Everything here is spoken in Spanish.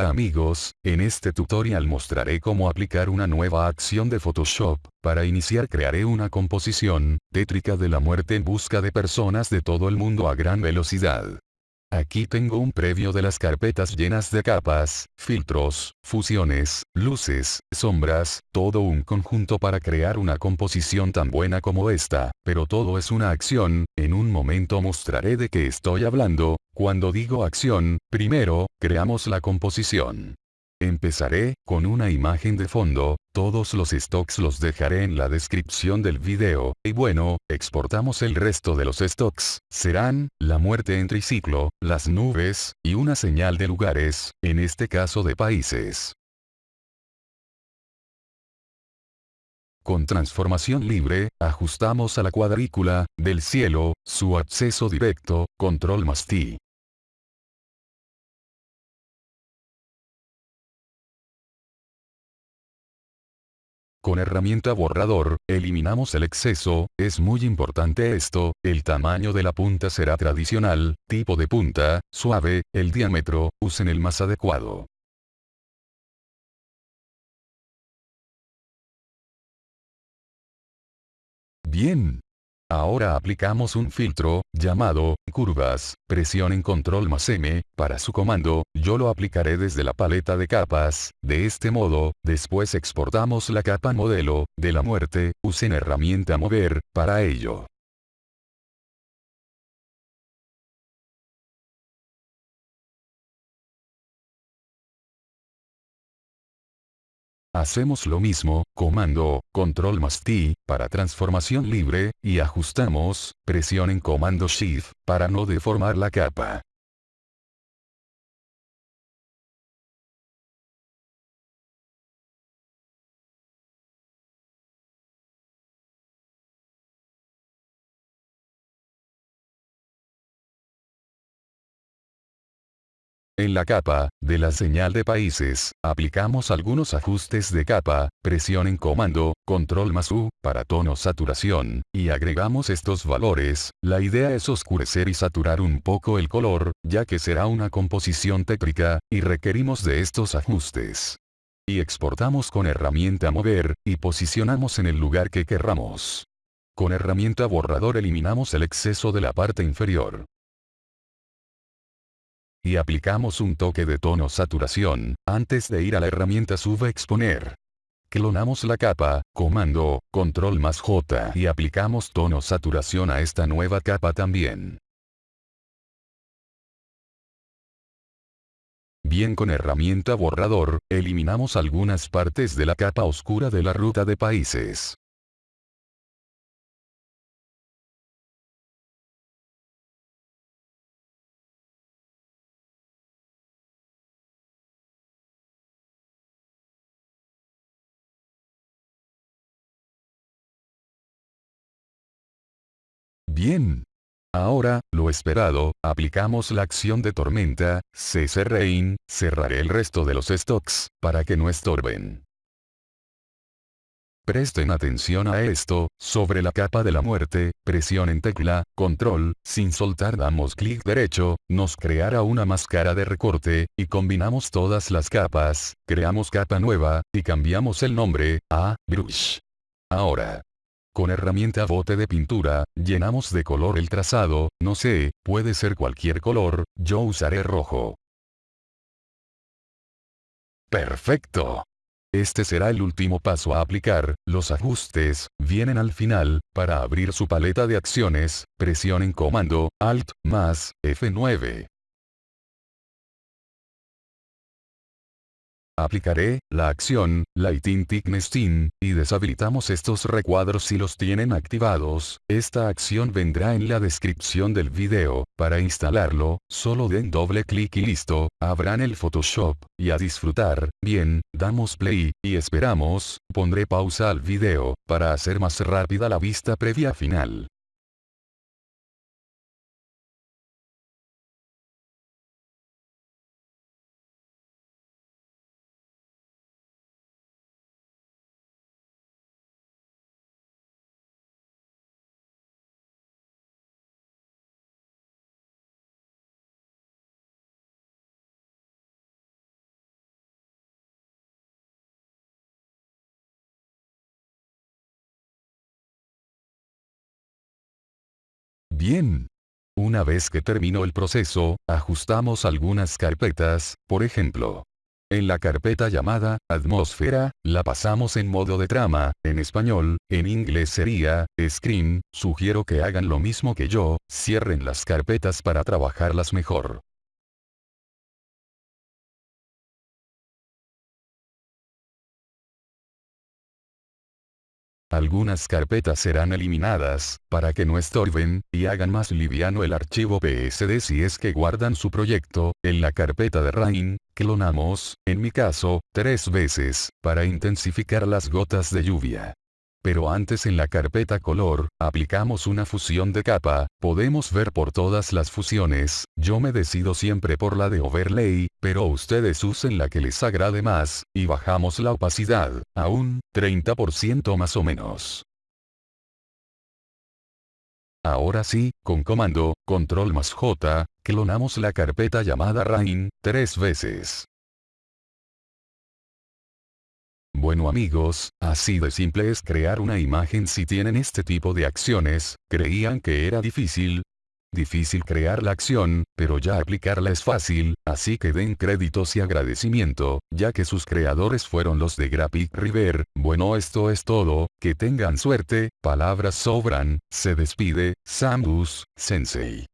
Hola amigos, en este tutorial mostraré cómo aplicar una nueva acción de Photoshop, para iniciar crearé una composición, tétrica de la muerte en busca de personas de todo el mundo a gran velocidad. Aquí tengo un previo de las carpetas llenas de capas, filtros, fusiones, luces, sombras, todo un conjunto para crear una composición tan buena como esta, pero todo es una acción, en un momento mostraré de qué estoy hablando, cuando digo acción, primero, creamos la composición. Empezaré, con una imagen de fondo, todos los stocks los dejaré en la descripción del video, y bueno, exportamos el resto de los stocks, serán, la muerte en triciclo, las nubes, y una señal de lugares, en este caso de países. Con transformación libre, ajustamos a la cuadrícula, del cielo, su acceso directo, control más T. Con herramienta borrador, eliminamos el exceso, es muy importante esto, el tamaño de la punta será tradicional, tipo de punta, suave, el diámetro, usen el más adecuado. Bien, Ahora aplicamos un filtro, llamado, curvas, presionen control más M, para su comando, yo lo aplicaré desde la paleta de capas, de este modo, después exportamos la capa modelo, de la muerte, usen herramienta mover, para ello. Hacemos lo mismo, comando, control más T, para transformación libre, y ajustamos, presionen comando Shift, para no deformar la capa. En la capa, de la señal de países, aplicamos algunos ajustes de capa, presionen comando, control más U, para tono saturación, y agregamos estos valores, la idea es oscurecer y saturar un poco el color, ya que será una composición tétrica, y requerimos de estos ajustes. Y exportamos con herramienta mover, y posicionamos en el lugar que querramos. Con herramienta borrador eliminamos el exceso de la parte inferior y aplicamos un toque de tono saturación, antes de ir a la herramienta exponer. Clonamos la capa, comando, control más J y aplicamos tono saturación a esta nueva capa también. Bien con herramienta borrador, eliminamos algunas partes de la capa oscura de la ruta de países. Bien. Ahora, lo esperado, aplicamos la acción de tormenta, CC Rain, cerraré el resto de los stocks, para que no estorben. Presten atención a esto, sobre la capa de la muerte, presionen tecla, control, sin soltar damos clic derecho, nos creará una máscara de recorte, y combinamos todas las capas, creamos capa nueva, y cambiamos el nombre, a, brush. Ahora, con herramienta bote de pintura, llenamos de color el trazado, no sé, puede ser cualquier color, yo usaré rojo. Perfecto. Este será el último paso a aplicar, los ajustes, vienen al final, para abrir su paleta de acciones, presionen comando, Alt, más, F9. Aplicaré, la acción, Lighting Thickness y deshabilitamos estos recuadros si los tienen activados, esta acción vendrá en la descripción del video, para instalarlo, solo den doble clic y listo, abran el Photoshop, y a disfrutar, bien, damos play, y esperamos, pondré pausa al video, para hacer más rápida la vista previa final. Bien. Una vez que terminó el proceso, ajustamos algunas carpetas, por ejemplo. En la carpeta llamada, atmósfera, la pasamos en modo de trama, en español, en inglés sería, screen, sugiero que hagan lo mismo que yo, cierren las carpetas para trabajarlas mejor. Algunas carpetas serán eliminadas, para que no estorben, y hagan más liviano el archivo PSD si es que guardan su proyecto, en la carpeta de Rain, clonamos, en mi caso, tres veces, para intensificar las gotas de lluvia. Pero antes en la carpeta color, aplicamos una fusión de capa, podemos ver por todas las fusiones, yo me decido siempre por la de overlay, pero ustedes usen la que les agrade más, y bajamos la opacidad, a un 30% más o menos. Ahora sí, con comando, control más J, clonamos la carpeta llamada Rain, tres veces. Bueno amigos, así de simple es crear una imagen si tienen este tipo de acciones, ¿creían que era difícil? Difícil crear la acción, pero ya aplicarla es fácil, así que den créditos y agradecimiento, ya que sus creadores fueron los de Graphic River, bueno esto es todo, que tengan suerte, palabras sobran, se despide, Samus, Sensei.